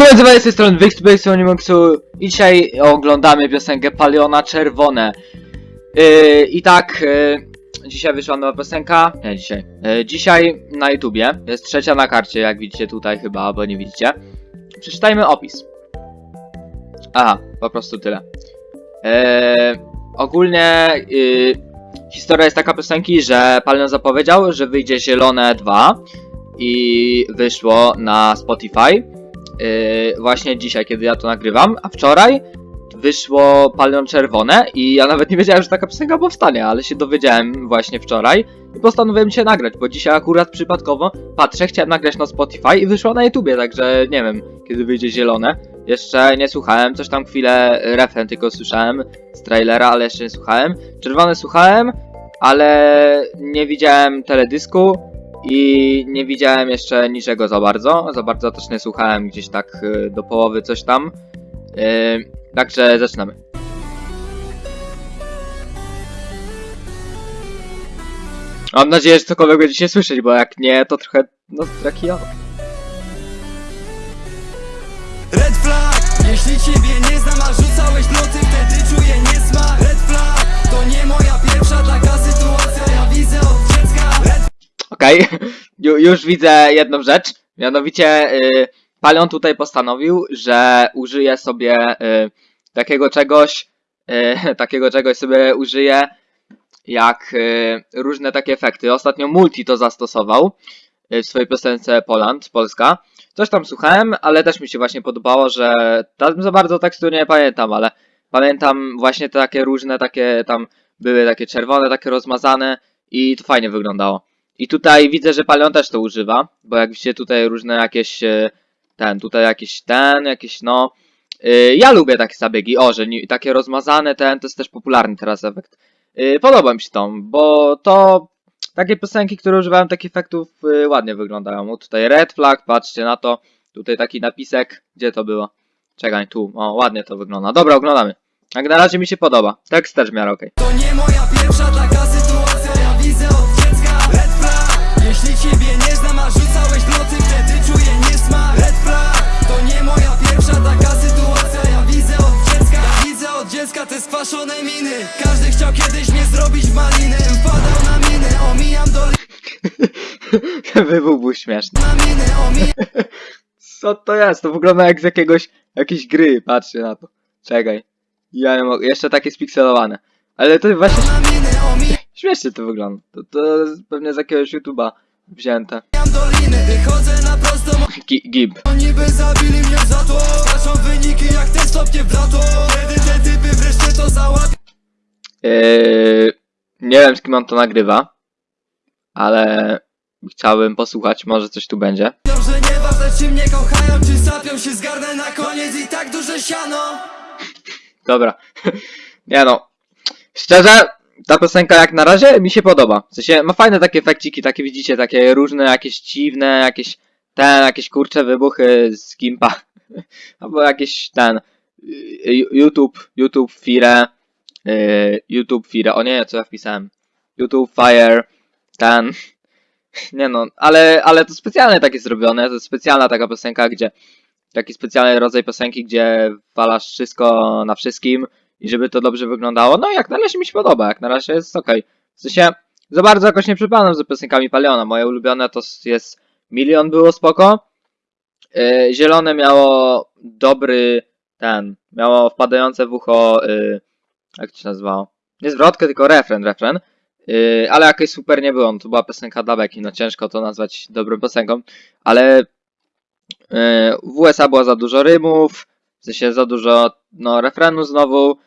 Cześć, z tej strony Wixbase Unimoxu i dzisiaj oglądamy piosenkę Paliona Czerwone. Yy, I tak, yy, dzisiaj wyszła nowa piosenka, nie dzisiaj, yy, dzisiaj na YouTubie, jest trzecia na karcie, jak widzicie tutaj chyba, albo nie widzicie. Przeczytajmy opis. Aha, po prostu tyle. Yy, ogólnie yy, historia jest taka piosenki, że Palion zapowiedział, że wyjdzie Zielone 2 i wyszło na Spotify. Yy, właśnie dzisiaj, kiedy ja to nagrywam, a wczoraj wyszło Palion Czerwone i ja nawet nie wiedziałem, że taka piosenka powstanie, ale się dowiedziałem właśnie wczoraj i postanowiłem się nagrać, bo dzisiaj akurat przypadkowo patrzę, chciałem nagrać na Spotify i wyszło na YouTubie, także nie wiem, kiedy wyjdzie zielone. Jeszcze nie słuchałem, coś tam chwilę refren tylko słyszałem z trailera, ale jeszcze nie słuchałem. Czerwone słuchałem, ale nie widziałem teledysku, i nie widziałem jeszcze niczego za bardzo. Za bardzo też nie słuchałem gdzieś tak y, do połowy coś tam. Yy, także zaczynamy. Mam nadzieję, że cokolwiek będziecie słyszeć, bo jak nie, to trochę, no, taki ja. Red flag, jeśli ciebie nie znam, a rzucałeś nocy, wtedy czuję niesmak Red flag, to nie moja pierwsza taka sytuacja, Okej, Ju, już widzę jedną rzecz. Mianowicie, y, Palion tutaj postanowił, że użyje sobie y, takiego czegoś, y, takiego czegoś sobie użyje jak y, różne takie efekty. Ostatnio Multi to zastosował y, w swojej piosence Poland, Polska. Coś tam słuchałem, ale też mi się właśnie podobało, że tam za bardzo tekstu nie pamiętam, ale pamiętam właśnie takie różne, takie tam były takie czerwone, takie rozmazane i to fajnie wyglądało. I tutaj widzę, że Palion też to używa, bo jak widzicie tutaj różne jakieś e, ten, tutaj jakiś ten, jakieś no. e, Ja lubię takie zabiegi, o, że takie rozmazane ten, to jest też popularny teraz efekt. E, Podoba mi się to, bo to takie piosenki, które używają takich efektów ładnie wyglądają. O, tutaj red flag, patrzcie na to. Tutaj taki napisek, gdzie to było? Czekaj, tu, o, ładnie to wygląda. Dobra, oglądamy. Jak na razie mi się podoba. Tekst też w miarę okej. To nie moja pierwsza taka sytuacja, jeśli ciebie nie znam, a rzucałeś nocy, wtedy czuję niesmak Red flag, to nie moja pierwsza taka sytuacja, ja widzę od dziecka Ja widzę od dziecka te skwaszone miny Każdy chciał kiedyś mnie zrobić w maliny Wpadał na miny, omijam Wybuch był śmieszny. na miny, omijam Co to jest? To wygląda jak z jakiegoś, jakiejś gry, patrzcie na to. Czekaj. Ja nie mogę, jeszcze takie spikselowane. Ale to właśnie śmiesznie to wygląda. To, to pewnie z jakiegoś YouTube'a wzięte. Gi- Gib. zabili mnie za to Skaczą wyniki jak ten stopnie w lato Kiedy te typy wreszcie to załapią Yy, nie wiem z kim on to nagrywa, ale chciałbym posłuchać, może coś tu będzie. że nieważne czy mnie kochają, czy sapią się zgarnę na koniec i tak duże siano Dobra. Nie no. Szczerze, ta piosenka jak na razie mi się podoba. W sensie ma fajne takie efekciki, takie widzicie, takie różne, jakieś dziwne, jakieś ten, jakieś kurcze wybuchy z Gimpa. Albo jakieś ten y, YouTube, YouTube Fire, y, YouTube Fire, o nie, co ja wpisałem. YouTube Fire, ten. Nie no, ale, ale to specjalnie takie zrobione, to jest specjalna taka piosenka, gdzie taki specjalny rodzaj piosenki, gdzie walasz wszystko na wszystkim i żeby to dobrze wyglądało. No jak na razie mi się podoba, jak na razie jest ok. W sensie za bardzo jakoś nie przypadam za piosenkami Paliona. Moje ulubione to jest Milion było spoko. Yy, zielone miało dobry ten, miało wpadające w ucho, yy, jak to się nazywało? Nie zwrotkę, tylko refren, refren. Yy, ale jakoś super nie było, no to była piosenka dla beki, no ciężko to nazwać dobrą piosenką, ale Yy, W USA było za dużo rymów, w sensie za dużo no, refrenu znowu.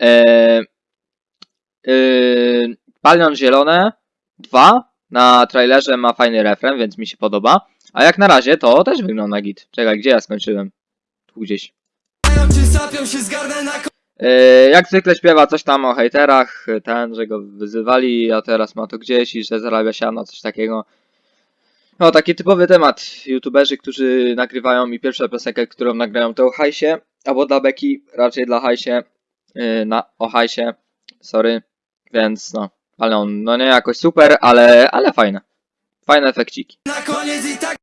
Yy, yy, Zielone 2 na trailerze ma fajny refren, więc mi się podoba. A jak na razie to też wygląda git. Czekaj, gdzie ja skończyłem? Tu gdzieś. Yy, jak zwykle śpiewa coś tam o hejterach, ten, że go wyzywali, a teraz ma to gdzieś i że zarabia siano, coś takiego. No, taki typowy temat. YouTuberzy, którzy nagrywają i pierwsza piosenkę, którą nagrają to o hajsie, albo dla beki, raczej dla hajsie, na, o hajsie, sorry, więc no, ale on, no nie jakoś super, ale, ale fajne. Fajne efekciki. na koniec i tak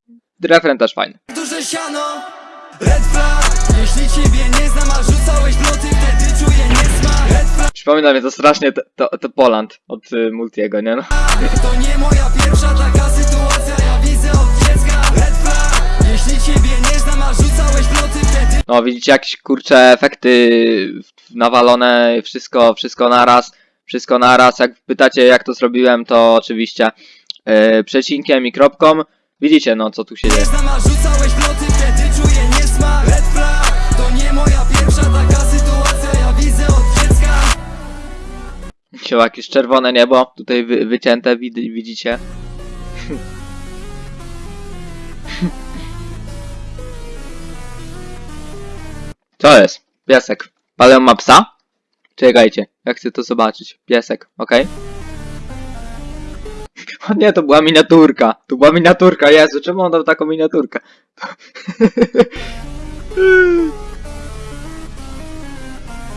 Refren też fajny. duże siano Red flag Jeśli ciebie nie znam, a rzucałeś loty Wtedy czuję niesmak Red flag Przypomina mnie to strasznie to, to, to Poland od y, Multiego, nie no. To nie moja pierwsza taka sytuacja Ja widzę od dziecka Red flag Jeśli ciebie nie znam, a rzucałeś loty Wtedy No widzicie jakieś kurcze efekty nawalone, wszystko, wszystko naraz, wszystko naraz. Jak pytacie jak to zrobiłem, to oczywiście yy, przecinkiem i kropką. Widzicie no co tu się dzieje. Się jakieś czerwone niebo, tutaj wy, wycięte, wid, widzicie. Co jest? Piesek. Paleon ma psa? Czekajcie, ja chcę to zobaczyć. Piesek, okej? O nie, to była miniaturka. To była miniaturka, Jezu, czemu on dał taką miniaturkę?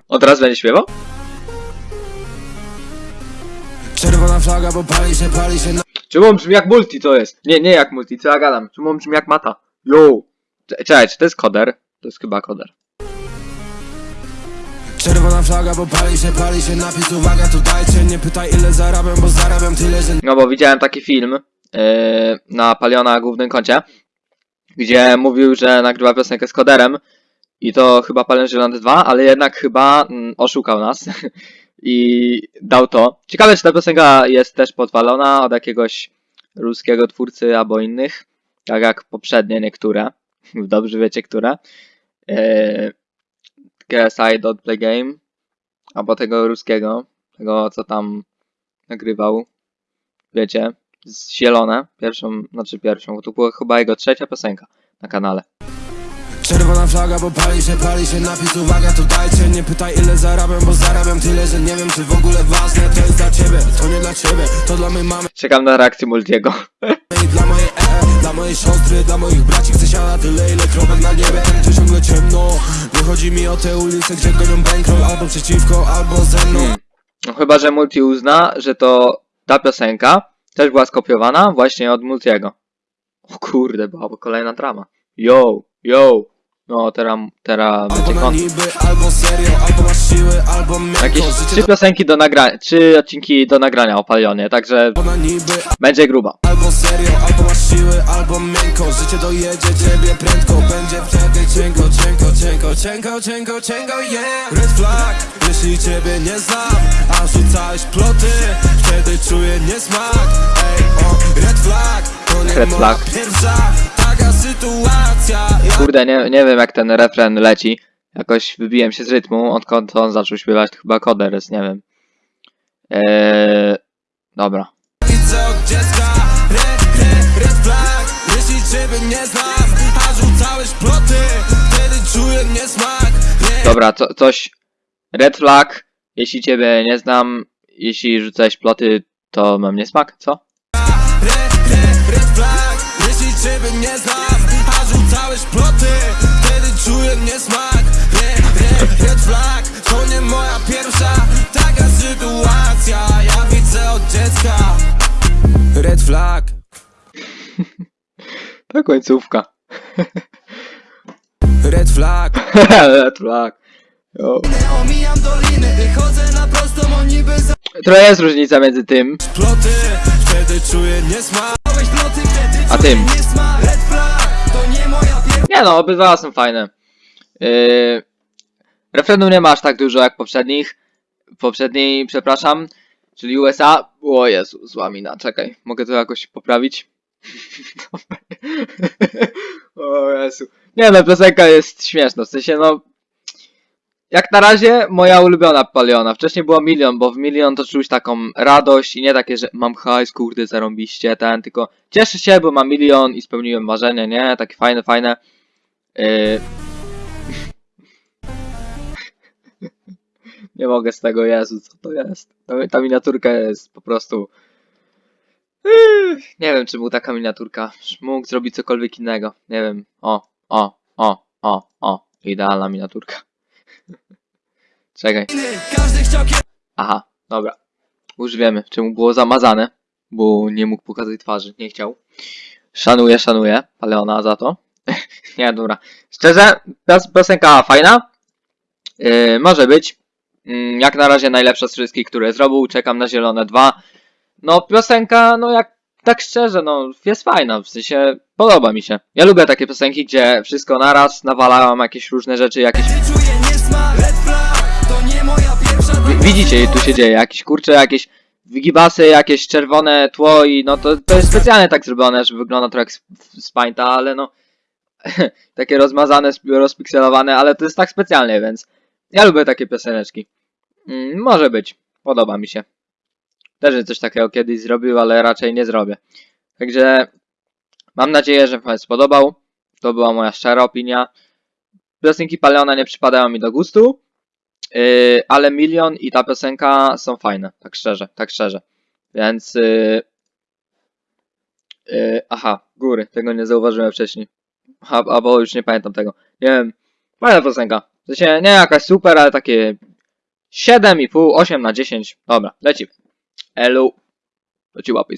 On teraz będzie śpiewał? Czerwona flaga, bo pali się, pali się na... Czemu on brzmi jak multi, to jest? Nie, nie jak multi, co ja gadam? Czemu on brzmi jak mata? Yo! Cze- Czekaj, czy to jest koder? To jest chyba koder. Czerwona flaga, bo pali się, pali się napis Uwaga, tu dajcie, nie pytaj ile zarabiam, bo zarabiam tyle, że No bo widziałem taki film yy, na Paliona głównym koncie, gdzie mówił, że nagrywa piosenkę z koderem i to chyba Palion Zielony 2, ale jednak chyba mm, oszukał nas i dał to. Ciekawe, czy ta piosenka jest też podwalona od jakiegoś ruskiego twórcy albo innych, tak jak poprzednie niektóre. Dobrze wiecie, które. Yy, KSI Don't Play Game albo tego ruskiego, tego co tam nagrywał wiecie, z zielone, pierwszą, znaczy pierwszą, bo to była chyba jego trzecia piosenka na kanale. Czerwona flaga, bo pali się, pali się napis Uwaga, tu dajcie, nie pytaj ile zarabiam, bo zarabiam tyle, że nie wiem czy w ogóle ważne To jest dla ciebie, to nie dla ciebie, to dla mojej mamy Czekam na reakcję Multiego. i dla mojej ee, Dla mojej siostry, dla moich braci Chcę siana tyle, ile kropek na niebie Tu ciągle ciemno, nie chodzi mi o te ulice, gdzie gonią bankroll Albo przeciwko, albo ze mną Hmm. No chyba, że Multi uzna, że to ta piosenka też była skopiowana właśnie od Multiego. O kurde, byłaby kolejna drama. Yo, yo. No, teraz, teraz będzie miękko Jakieś trzy piosenki do nagrania, trzy odcinki do nagrania o Palionie, także będzie gruba. Albo serio, albo miękko Życie dojedzie ciebie prędko Będzie wtedy cienko, cienko, cienko, cienko, cienko, cienko, yeah Red flag, jeśli ciebie nie znam A rzucałeś ploty, wtedy czuję niesmak Ej, o, red flag, to nie Red flag. pierwsza Taka sytuacja ja Kurde, nie, nie wiem jak ten refren leci. Jakoś wybiłem się z rytmu, odkąd on zaczął śpiewać, to chyba koder jest, nie wiem. Eee, dobra. widzę od dziecka Red, jeśli ciebie nie znam A rzucałeś ploty, wtedy czuję niesmak. Dobra, co, coś. Red flag. Jeśli ciebie nie znam, jeśli rzucałeś ploty, to mam niesmak, co? Red, red, red flag Jeśli ciebie nie znam A rzucałeś ploty Wtedy czuję niesmak Red, red, red flag To nie moja pierwsza Taka sytuacja Ja widzę od dziecka Red flag To końcówka. Red flag Red flag. O Trochę jest różnica między tym. A tym. nie no, obydwa są fajne. Yy, refrenu nie ma aż tak dużo jak poprzednich. Poprzedniej, przepraszam, czyli USA. O Jezu, zła mina, czekaj, mogę to jakoś poprawić? o Jezu. Nie no, piosenka jest śmieszna, w sensie no... Jak na razie moja ulubiona Paliona. Wcześniej było Milion, bo w Milion to czuć taką radość i nie takie, że mam hajs, kurde, zarąbiście, ten, tylko cieszę się, bo mam milion i spełniłem marzenie, nie? Takie fajne, fajne. Yy... nie mogę z tego, Jezu, co to jest? Ta, ta miniaturka jest po prostu... Nie wiem, czy był taka miniaturka. Mógł zrobić cokolwiek innego. Nie wiem. O, o, o, o, o. Idealna miniaturka. Czekaj. Aha, dobra. Już wiemy, czemu było zamazane, bo nie mógł pokazać twarzy, nie chciał. Szanuję, szanuję Paleona za to. nie, dobra. Szczerze, pios- piosenka fajna. Yy, może być. Mm, jak na razie najlepsza z wszystkich, które zrobił. Czekam na Zielone 2. No, piosenka, no jak tak szczerze, no jest fajna, w sensie podoba mi się. Ja lubię takie piosenki, gdzie wszystko naraz nawalałem jakieś różne rzeczy, jakieś... Widzicie, tu się dzieje, jakieś kurcze, jakieś wygibasy, jakieś czerwone tło i no to, to jest specjalnie tak zrobione, że wygląda trochę jak z, z Painta, ale no takie rozmazane, rozpikselowane, ale to jest tak specjalnie, więc ja lubię takie pioseneczki. Mm, może być, podoba mi się. Też coś takiego kiedyś zrobił, ale raczej nie zrobię. Także mam nadzieję, że Wam spodobał. To była moja szczera opinia. Piosenki Paleona nie przypadają mi do gustu. Yy, ale milion i ta piosenka są fajne, tak szczerze, tak szczerze. Więc. Yy, yy, aha, góry, tego nie zauważyłem wcześniej. A, albo już nie pamiętam tego. Nie wiem. Fajna piosenka. W sensie nie jakaś super, ale takie 7,5, 8 na 10. Dobra, lecimy. Hello. But you up,